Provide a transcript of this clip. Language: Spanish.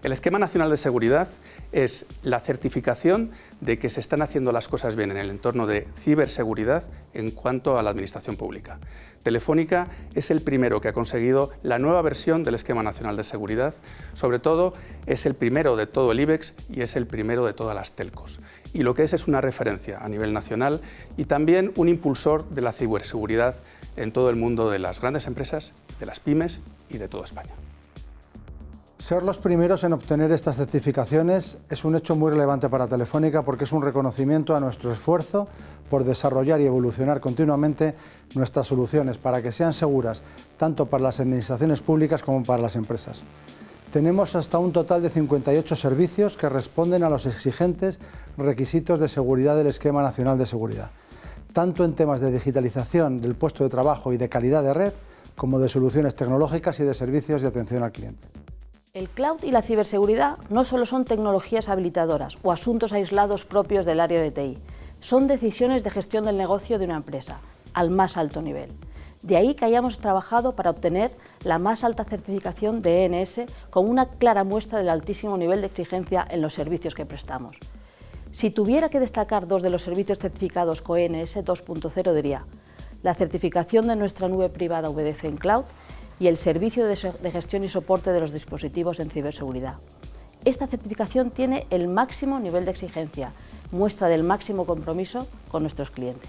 El Esquema Nacional de Seguridad es la certificación de que se están haciendo las cosas bien en el entorno de ciberseguridad en cuanto a la administración pública. Telefónica es el primero que ha conseguido la nueva versión del Esquema Nacional de Seguridad, sobre todo es el primero de todo el IBEX y es el primero de todas las telcos. Y lo que es es una referencia a nivel nacional y también un impulsor de la ciberseguridad en todo el mundo de las grandes empresas, de las pymes y de toda España. Ser los primeros en obtener estas certificaciones es un hecho muy relevante para Telefónica porque es un reconocimiento a nuestro esfuerzo por desarrollar y evolucionar continuamente nuestras soluciones para que sean seguras tanto para las administraciones públicas como para las empresas. Tenemos hasta un total de 58 servicios que responden a los exigentes requisitos de seguridad del Esquema Nacional de Seguridad, tanto en temas de digitalización del puesto de trabajo y de calidad de red, como de soluciones tecnológicas y de servicios de atención al cliente. El cloud y la ciberseguridad no solo son tecnologías habilitadoras o asuntos aislados propios del área de TI, son decisiones de gestión del negocio de una empresa, al más alto nivel. De ahí que hayamos trabajado para obtener la más alta certificación de ENS con una clara muestra del altísimo nivel de exigencia en los servicios que prestamos. Si tuviera que destacar dos de los servicios certificados con ENS 2.0 diría la certificación de nuestra nube privada VDC en Cloud y el servicio de gestión y soporte de los dispositivos en ciberseguridad. Esta certificación tiene el máximo nivel de exigencia, muestra del máximo compromiso con nuestros clientes.